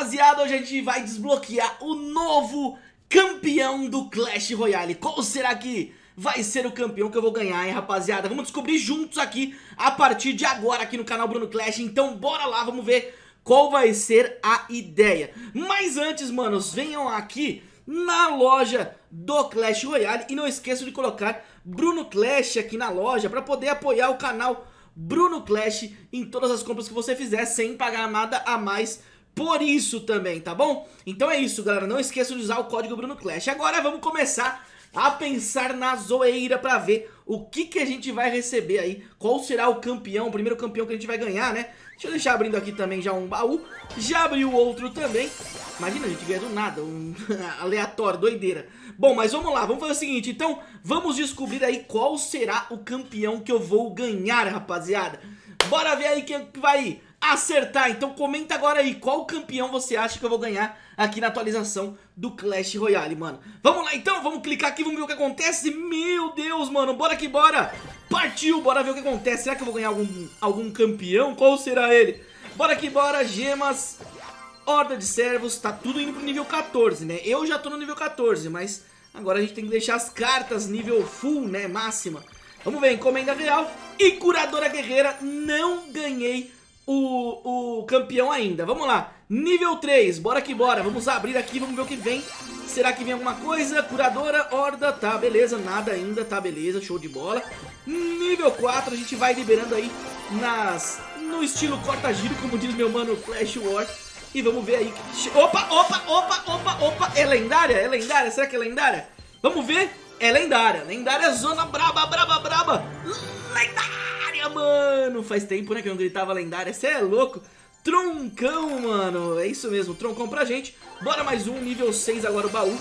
Rapaziada, hoje a gente vai desbloquear o novo campeão do Clash Royale. Qual será que vai ser o campeão que eu vou ganhar, hein, rapaziada? Vamos descobrir juntos aqui a partir de agora aqui no canal Bruno Clash. Então bora lá, vamos ver qual vai ser a ideia. Mas antes, manos, venham aqui na loja do Clash Royale. E não esqueçam de colocar Bruno Clash aqui na loja para poder apoiar o canal Bruno Clash em todas as compras que você fizer sem pagar nada a mais por isso também, tá bom? Então é isso, galera, não esqueça de usar o código Bruno Clash. Agora vamos começar a pensar na zoeira pra ver o que, que a gente vai receber aí, qual será o campeão, o primeiro campeão que a gente vai ganhar, né? Deixa eu deixar abrindo aqui também já um baú, já abriu outro também. Imagina, a gente ganha do nada, um aleatório, doideira. Bom, mas vamos lá, vamos fazer o seguinte, então vamos descobrir aí qual será o campeão que eu vou ganhar, rapaziada. Bora ver aí quem vai acertar. Então comenta agora aí qual campeão você acha que eu vou ganhar aqui na atualização do Clash Royale, mano. Vamos lá então, vamos clicar aqui, vamos ver o que acontece. Meu Deus, mano, bora que bora. Partiu, bora ver o que acontece. Será que eu vou ganhar algum, algum campeão? Qual será ele? Bora que bora, gemas, horda de servos, tá tudo indo pro nível 14, né? Eu já tô no nível 14, mas agora a gente tem que deixar as cartas nível full, né, máxima. Vamos ver, encomenda real e curadora guerreira, não ganhei o, o campeão ainda. Vamos lá, nível 3, bora que bora. Vamos abrir aqui, vamos ver o que vem. Será que vem alguma coisa? Curadora, horda, tá, beleza, nada ainda, tá, beleza, show de bola. Nível 4, a gente vai liberando aí nas, no estilo corta-giro, como diz meu mano Flash War. E vamos ver aí. Opa, opa, opa, opa, opa, é lendária? É lendária? Será que é lendária? Vamos ver. É lendária. Lendária zona braba, braba, braba. Lendária, mano. Faz tempo, né, que eu não gritava lendária. Você é louco. Troncão, mano. É isso mesmo, troncão pra gente. Bora mais um, nível 6 agora o baú.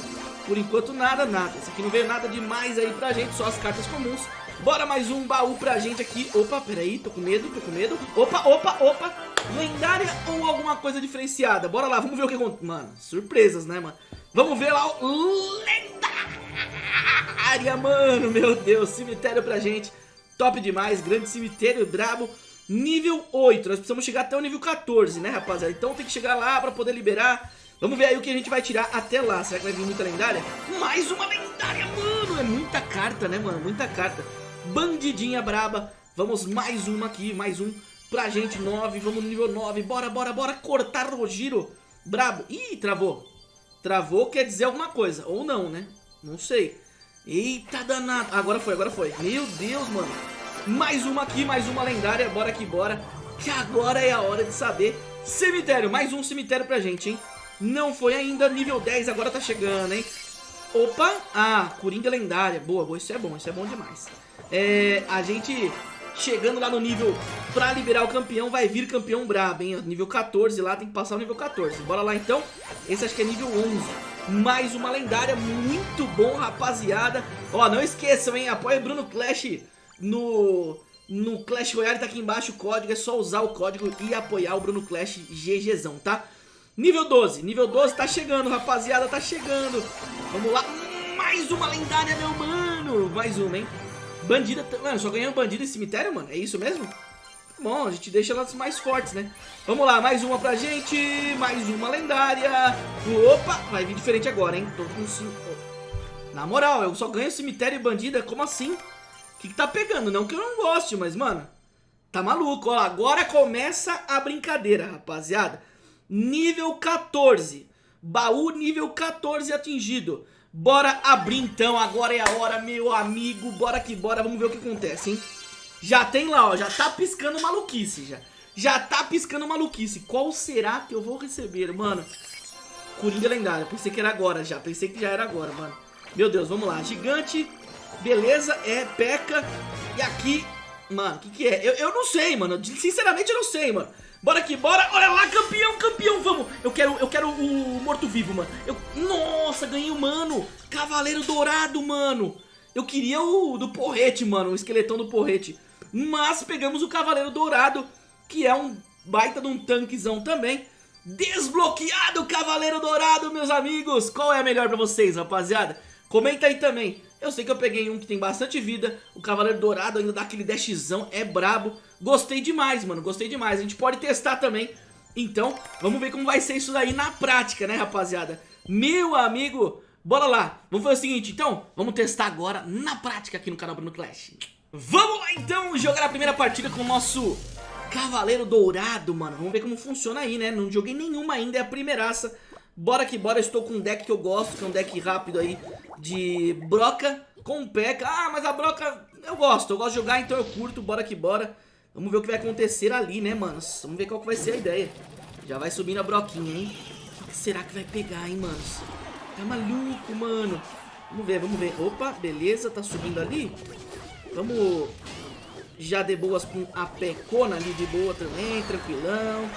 Por enquanto nada, nada. Esse aqui não veio nada demais aí pra gente, só as cartas comuns. Bora mais um baú pra gente aqui. Opa, peraí, tô com medo, tô com medo. Opa, opa, opa. Lendária ou alguma coisa diferenciada? Bora lá, vamos ver o que acontece. Mano, surpresas, né, mano? Vamos ver lá o lendária, mano. Meu Deus, cemitério pra gente. Top demais, grande cemitério, brabo. Nível 8, nós precisamos chegar até o nível 14, né, rapaziada? Então tem que chegar lá pra poder liberar. Vamos ver aí o que a gente vai tirar até lá. Será que vai vir muita lendária? Mais uma lendária, mano. É muita carta, né, mano? Muita carta. Bandidinha braba. Vamos mais uma aqui, mais um pra gente, 9. Vamos no nível 9. Bora, bora, bora cortar o giro. Brabo. Ih, travou. Travou quer dizer alguma coisa. Ou não, né? Não sei. Eita danado. Agora foi, agora foi. Meu Deus, mano. Mais uma aqui, mais uma lendária. Bora que bora. Que agora é a hora de saber. Cemitério. Mais um cemitério pra gente, hein? Não foi ainda. Nível 10 agora tá chegando, hein? Opa. Ah, Coringa lendária. Boa, boa. Isso é bom. Isso é bom demais. É, a gente chegando lá no nível pra liberar o campeão, vai vir campeão brabo, hein? Nível 14 lá, tem que passar o nível 14. Bora lá então. Esse acho que é nível 11. Mais uma lendária, muito bom, rapaziada. Ó, não esqueçam, hein? Apoia Bruno Clash no, no Clash Royale, tá aqui embaixo o código. É só usar o código e apoiar o Bruno Clash GGzão, tá? Nível 12, nível 12 tá chegando, rapaziada, tá chegando. Vamos lá, mais uma lendária, meu mano. Mais uma, hein? Bandida, mano, só ganhando bandida e cemitério, mano? É isso mesmo? Bom, a gente deixa elas mais fortes, né? Vamos lá, mais uma pra gente, mais uma lendária. Opa, vai vir diferente agora, hein? Tô com... Na moral, eu só ganho cemitério e bandida, como assim? O que, que tá pegando? Não que eu não goste, mas, mano, tá maluco. Ó, agora começa a brincadeira, rapaziada. Nível 14. Baú nível 14 atingido. Bora abrir então, agora é a hora, meu amigo. Bora que bora, vamos ver o que acontece, hein? Já tem lá, ó, já tá piscando maluquice, já. Já tá piscando maluquice. Qual será que eu vou receber, mano? Coringa lendária, pensei que era agora já, pensei que já era agora, mano. Meu Deus, vamos lá, gigante, beleza, é, peca. E aqui, mano, o que que é? Eu, eu não sei, mano, sinceramente eu não sei, mano. Bora aqui, bora. Olha lá, campeão, campeão, vamos. Eu quero, eu quero o morto-vivo, mano. Eu, nossa, ganhei o mano. Cavaleiro dourado, mano. Eu queria o do porrete, mano, o esqueletão do porrete. Mas pegamos o cavaleiro dourado, que é um baita de um tanquezão também. Desbloqueado o cavaleiro dourado, meus amigos. Qual é a melhor pra vocês, rapaziada? Comenta aí também. Eu sei que eu peguei um que tem bastante vida, o Cavaleiro Dourado ainda dá aquele dashzão, é brabo. Gostei demais, mano, gostei demais. A gente pode testar também Então, vamos ver como vai ser isso daí na prática, né, rapaziada? Meu amigo, bora lá. Vamos fazer o seguinte, então, vamos testar agora na prática aqui no canal Bruno Clash. Vamos lá, então, jogar a primeira partida com o nosso Cavaleiro Dourado, mano. Vamos ver como funciona aí, né? Não joguei nenhuma ainda, é a primeiraça. Bora que bora, estou com um deck que eu gosto, que é um deck rápido aí de Broca com P.E.K.K.A. Ah, mas a Broca eu gosto, eu gosto de jogar, então eu curto, bora que bora. Vamos ver o que vai acontecer ali, né, mano? Vamos ver qual que vai ser a ideia. Já vai subindo a broquinha, hein? O que será que vai pegar, hein, manos? Tá maluco, mano. Vamos ver, vamos ver. Opa, beleza, tá subindo ali. Vamos já de boas com a pecona ali de boa também, tranquilão.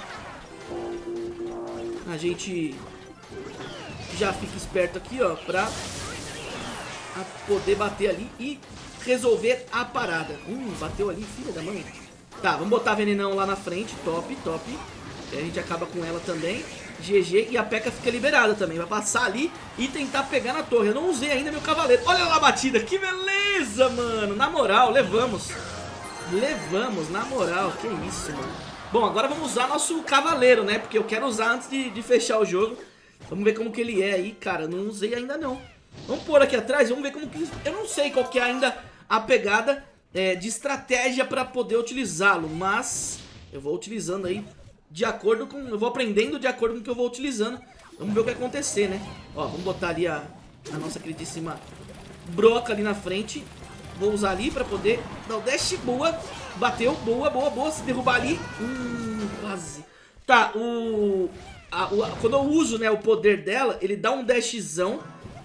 A gente já fica esperto aqui, ó, pra poder bater ali e resolver a parada. Hum, bateu ali, filha da mãe. Tá, vamos botar venenão lá na frente, top, top. a gente acaba com ela também. GG e a P.E.K.K.A fica liberada também. Vai passar ali e tentar pegar na torre. Eu não usei ainda meu cavaleiro. Olha lá a batida, que beleza, mano. Na moral, levamos. Levamos, na moral. Que isso, mano. Bom, agora vamos usar nosso cavaleiro, né? Porque eu quero usar antes de, de fechar o jogo. Vamos ver como que ele é aí, cara. Não usei ainda não. Vamos pôr aqui atrás, vamos ver como que... Eu não sei qual que é ainda a pegada é, de estratégia para poder utilizá-lo, mas eu vou utilizando aí de acordo com... Eu vou aprendendo de acordo com o que eu vou utilizando. Vamos ver o que vai acontecer, né? Ó, vamos botar ali a, a nossa queridíssima broca ali na frente. Vou usar ali pra poder dar o dash. Boa. Bateu. Boa, boa, boa. Se derrubar ali. Hum, quase. Tá, o, a, o... Quando eu uso, né, o poder dela, ele dá um dashzão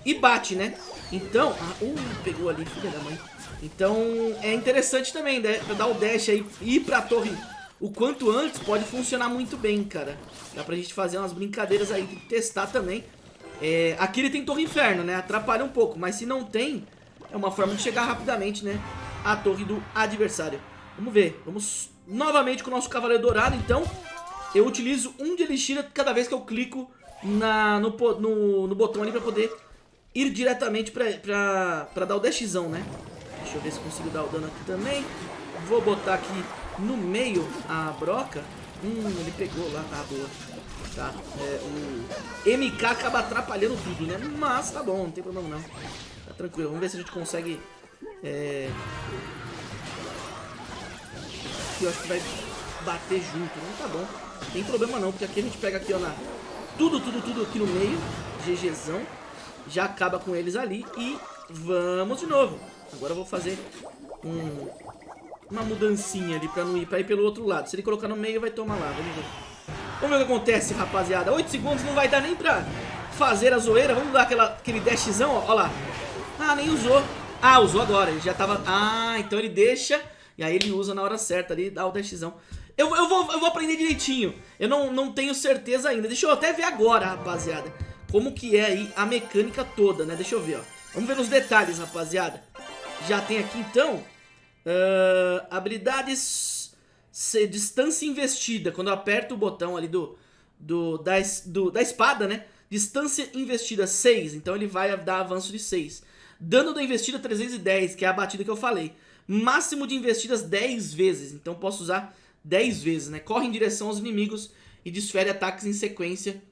e bate, né? Então... Ah, uh, pegou ali, filha da mãe. Então, é interessante também, né? Pra dar o dash aí e ir pra torre o quanto antes pode funcionar muito bem, cara. Dá pra gente fazer umas brincadeiras aí, testar também. É, aqui ele tem Torre Inferno, né? Atrapalha um pouco, mas se não tem, é uma forma de chegar rapidamente, né? À torre do adversário. Vamos ver, vamos novamente com o nosso Cavaleiro Dourado, então. Eu utilizo um de Elixir cada vez que eu clico na, no, no, no botão ali pra poder ir diretamente pra, pra, pra dar o dashzão, né? Deixa eu ver se consigo dar o dano aqui também. Vou botar aqui no meio a broca. Hum, ele pegou lá, tá boa. Tá, é, o MK acaba atrapalhando tudo, né? Mas tá bom, não tem problema não. Tá tranquilo, vamos ver se a gente consegue... É... Aqui eu acho que vai bater junto, não tá bom. Não tem problema não, porque aqui a gente pega aqui, ó, na... Tudo, tudo, tudo aqui no meio. GGzão. Já acaba com eles ali e vamos de novo. Agora eu vou fazer um, uma mudancinha ali pra não ir, pra ir pelo outro lado. Se ele colocar no meio, vai tomar lá. Vamos ver. Vamos ver o que acontece, rapaziada. 8 segundos não vai dar nem pra fazer a zoeira. Vamos dar aquela, aquele dashzão, ó. ó lá. Ah, nem usou. Ah, usou agora. Ele já tava... Ah, então ele deixa... E aí ele usa na hora certa ali, dá o dashzão. Eu, eu, vou, eu vou aprender direitinho. Eu não, não tenho certeza ainda. Deixa eu até ver agora, rapaziada. Como que é aí a mecânica toda, né? Deixa eu ver, ó. Vamos ver nos detalhes, rapaziada. Já tem aqui, então... Uh, habilidades distância investida. Quando eu aperto o botão ali do, do, da, do, da espada, né? Distância investida 6. Então ele vai dar avanço de 6. Dano da investida 310, que é a batida que eu falei. Máximo de investidas 10 vezes. Então posso usar 10 vezes, né? Corre em direção aos inimigos e desfere ataques em sequência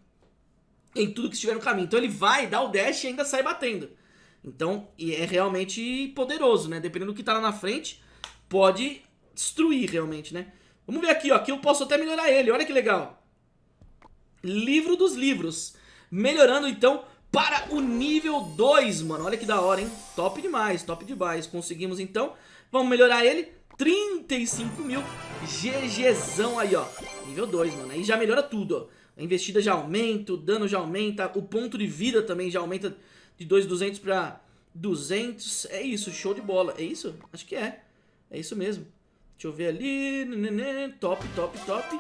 em tudo que estiver no caminho. Então ele vai dar o dash e ainda sai batendo. Então é realmente poderoso, né? Dependendo do que tá lá na frente, pode destruir realmente, né? Vamos ver aqui, ó. Aqui eu posso até melhorar ele. Olha que legal. Livro dos livros. Melhorando, então, para o nível 2, mano. Olha que da hora, hein? Top demais, top demais. Conseguimos, então. Vamos melhorar ele. 35 mil. GGzão aí, ó. Nível 2, mano. Aí já melhora tudo, ó. A investida já aumenta, o dano já aumenta, o ponto de vida também já aumenta de 2.200 para 200. É isso, show de bola. É isso? Acho que é. É isso mesmo. Deixa eu ver ali. Top, top, top.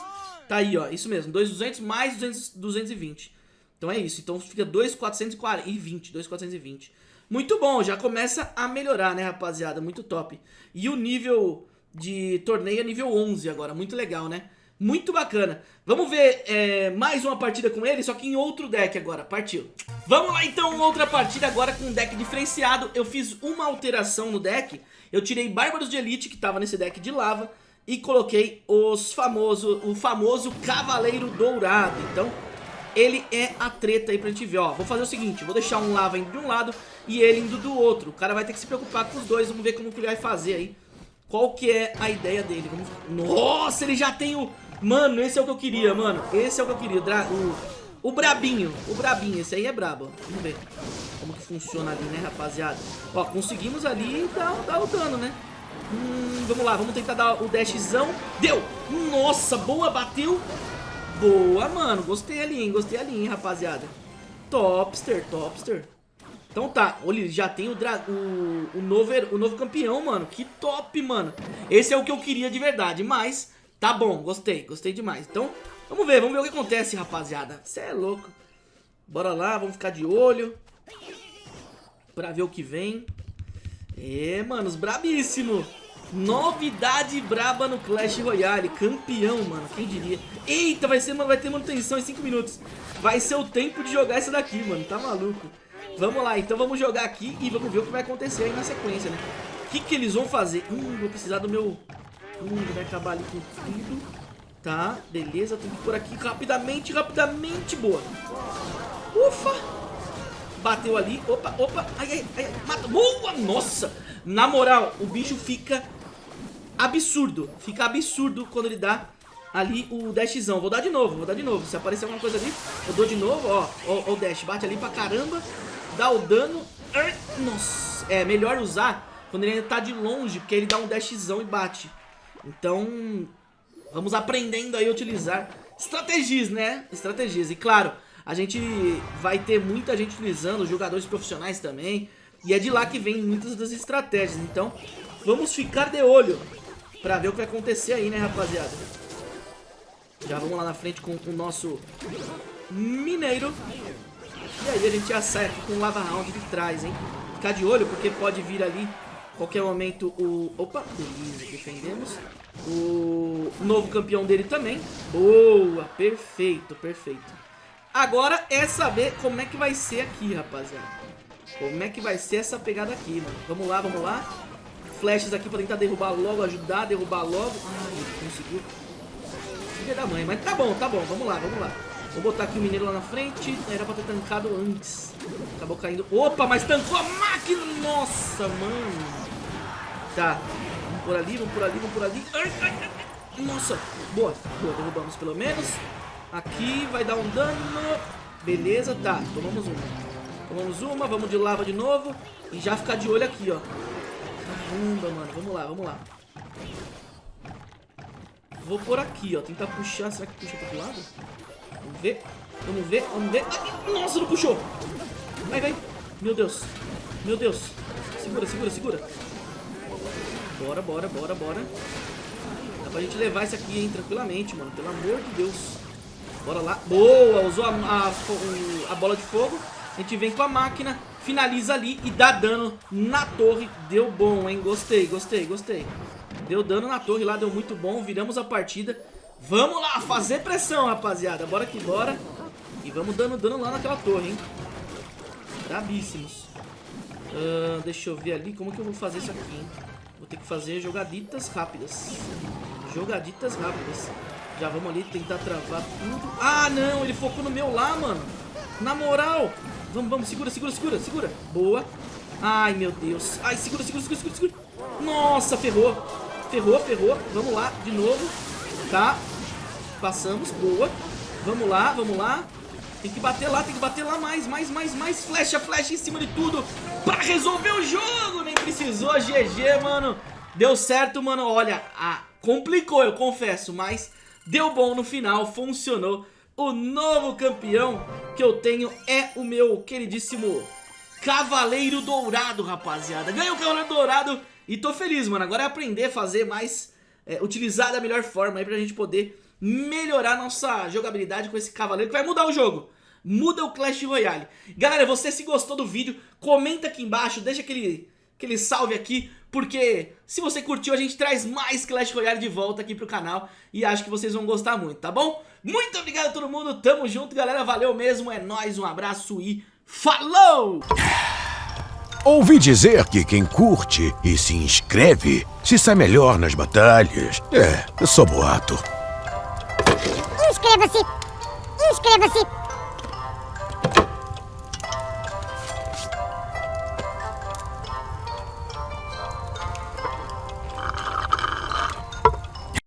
Tá aí, ó. Isso mesmo. 2.200 mais 200, 220. Então é isso. Então fica 2.420. 2.420. Muito bom. Já começa a melhorar, né, rapaziada? Muito top. E o nível de torneio é nível 11 agora. Muito legal, né? Muito bacana. Vamos ver é, mais uma partida com ele, só que em outro deck agora. Partiu. Vamos lá então, outra partida agora com um deck diferenciado. Eu fiz uma alteração no deck. Eu tirei Bárbaros de Elite, que estava nesse deck de lava, e coloquei os famoso, o famoso Cavaleiro Dourado. Então, ele é a treta aí pra gente ver, ó. Vou fazer o seguinte, vou deixar um lava indo de um lado e ele indo do outro. O cara vai ter que se preocupar com os dois, vamos ver como que ele vai fazer aí. Qual que é a ideia dele. Vamos... Nossa, ele já tem o... Mano, esse é o que eu queria, mano. Esse é o que eu queria, o... O brabinho, o brabinho, esse aí é brabo. Vamos ver como que funciona ali, né, rapaziada. Ó, conseguimos ali dar, dar o dano, né? Hum, vamos lá, vamos tentar dar o dashzão. Deu! Nossa, boa, bateu. Boa, mano. Gostei ali, hein? Gostei ali, hein, rapaziada. Topster, topster. Então tá, olha, já tem o, o, o, novo, o novo campeão, mano. Que top, mano. Esse é o que eu queria de verdade, mas tá bom, gostei, gostei demais. Então, vamos ver, vamos ver o que acontece, rapaziada. Você é louco. Bora lá, vamos ficar de olho. Pra ver o que vem. É, manos, brabíssimo. Novidade braba no Clash Royale. Campeão, mano. Quem diria? Eita, vai, ser, vai ter manutenção em 5 minutos. Vai ser o tempo de jogar isso daqui, mano. Tá maluco. Vamos lá, então vamos jogar aqui e vamos ver o que vai acontecer aí na sequência, né? O que, que eles vão fazer? Hum, vou precisar do meu... Hum, vai acabar ali com tudo. Tá, beleza. Tem que por aqui rapidamente, rapidamente. Boa. Ufa. Bateu ali. Opa, opa. Ai, ai, ai. Mata. Boa, nossa. Na moral, o bicho fica absurdo. Fica absurdo quando ele dá ali o dashzão. Vou dar de novo, vou dar de novo. Se aparecer alguma coisa ali, eu dou de novo, ó. Ó, ó o dash. Bate ali pra caramba. Dá o dano. Nossa. É melhor usar quando ele ainda tá de longe, porque ele dá um dashzão e bate. Então, vamos aprendendo aí a utilizar estratégias, né? Estratégias. E claro, a gente vai ter muita gente utilizando, jogadores profissionais também. E é de lá que vem muitas das estratégias. Então, vamos ficar de olho pra ver o que vai acontecer aí, né, rapaziada? Já vamos lá na frente com o nosso mineiro. E aí a gente já sai aqui com o lava round de trás, hein? Ficar de olho, porque pode vir ali qualquer momento o... Opa, beleza, defendemos. O novo campeão dele também. Boa, perfeito, perfeito. Agora é saber como é que vai ser aqui, rapaziada. Como é que vai ser essa pegada aqui, mano? Vamos lá, vamos lá. Flashes aqui pra tentar derrubar logo, ajudar a derrubar logo. Ai, conseguiu. Filha da mãe, mas tá bom, tá bom. Vamos lá, vamos lá. Vou botar aqui o mineiro lá na frente. Era pra ter tancado antes. Acabou caindo. Opa, mas tancou a máquina. Nossa, mano. Tá. Vamos por ali, vamos por ali, vamos por ali. Ai, ai, ai. Nossa. Boa. Boa, derrubamos pelo menos. Aqui vai dar um dano. Beleza, tá. Tomamos uma. Tomamos uma, vamos de lava de novo. E já ficar de olho aqui, ó. Caramba, mano. Vamos lá, vamos lá. Vou por aqui, ó. Tentar puxar. Será que puxa pro outro lado? Vamos ver. Vamos ver, vamos ver. Nossa, não puxou. Vai, vai. Meu Deus. Meu Deus. Segura, segura, segura. Bora, bora, bora, bora. Dá pra gente levar esse aqui, hein, tranquilamente, mano. Pelo amor de Deus. Bora lá. Boa, usou a, a, a bola de fogo. A gente vem com a máquina, finaliza ali e dá dano na torre. Deu bom, hein? Gostei, gostei, gostei. Deu dano na torre lá, deu muito bom. Viramos a partida. Vamos lá, fazer pressão, rapaziada. Bora que bora. E vamos dando dano lá naquela torre, hein? Brabíssimos. Uh, deixa eu ver ali como que eu vou fazer isso aqui, hein? Vou ter que fazer jogaditas rápidas. Jogaditas rápidas. Já vamos ali tentar travar tudo. Ah, não, ele focou no meu lá, mano. Na moral. Vamos, vamos, segura, segura, segura, segura. Boa. Ai, meu Deus. Ai, segura, segura, segura, segura, segura. Nossa, ferrou. Ferrou, ferrou. Vamos lá, de novo. Tá. Passamos, boa. Vamos lá, vamos lá. Tem que bater lá, tem que bater lá mais, mais, mais, mais. Flecha, flecha em cima de tudo. Pra resolver o jogo. Precisou, GG, mano. Deu certo, mano. Olha, complicou, eu confesso, mas deu bom no final, funcionou. O novo campeão que eu tenho é o meu queridíssimo Cavaleiro Dourado, rapaziada. Ganhei o Cavaleiro Dourado e tô feliz, mano. Agora é aprender a fazer mais, é, utilizar da melhor forma aí pra gente poder melhorar nossa jogabilidade com esse Cavaleiro que vai mudar o jogo. Muda o Clash Royale. Galera, você se gostou do vídeo, comenta aqui embaixo, deixa aquele, aquele salve aqui, porque se você curtiu, a gente traz mais Clash Royale de volta aqui pro canal e acho que vocês vão gostar muito, tá bom? Muito obrigado a todo mundo, tamo junto, galera, valeu mesmo, é nóis, um abraço e falou! Ouvi dizer que quem curte e se inscreve se sai melhor nas batalhas. É, só boato. Inscreva-se! Inscreva-se!